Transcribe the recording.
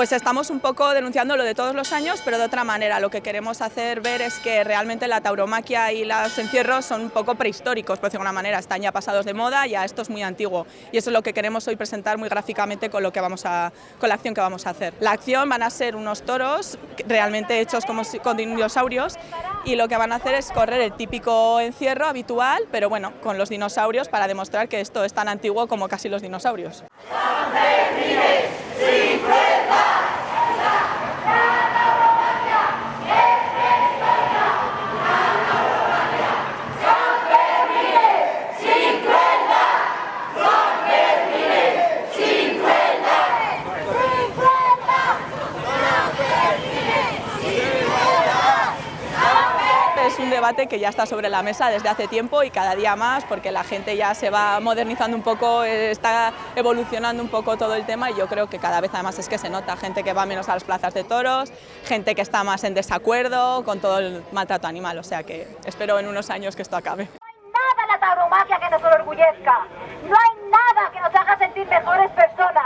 Pues estamos un poco denunciando lo de todos los años, pero de otra manera. Lo que queremos hacer ver es que realmente la tauromaquia y los encierros son un poco prehistóricos, por decirlo de alguna manera, están ya pasados de moda, ya esto es muy antiguo. Y eso es lo que queremos hoy presentar muy gráficamente con, lo que vamos a, con la acción que vamos a hacer. La acción van a ser unos toros realmente hechos como, con dinosaurios y lo que van a hacer es correr el típico encierro habitual, pero bueno, con los dinosaurios para demostrar que esto es tan antiguo como casi los dinosaurios. Es un debate que ya está sobre la mesa desde hace tiempo y cada día más porque la gente ya se va modernizando un poco, está evolucionando un poco todo el tema y yo creo que cada vez además es que se nota gente que va menos a las plazas de toros, gente que está más en desacuerdo con todo el maltrato animal, o sea que espero en unos años que esto acabe. No hay nada en la tauromaquia que nos enorgullezca, no hay nada que nos haga sentir mejores personas,